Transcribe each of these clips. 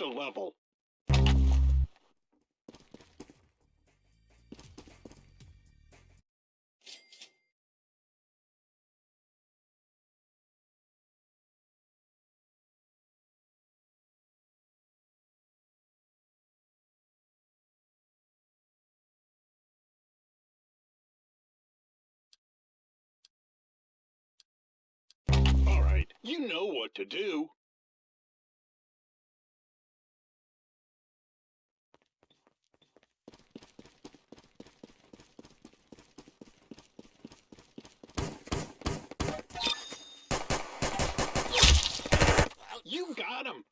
a level. All right, you know what to do. You got him.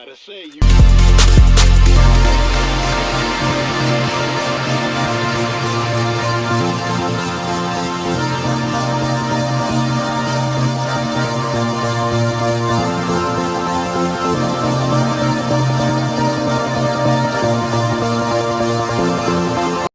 Gotta say, you.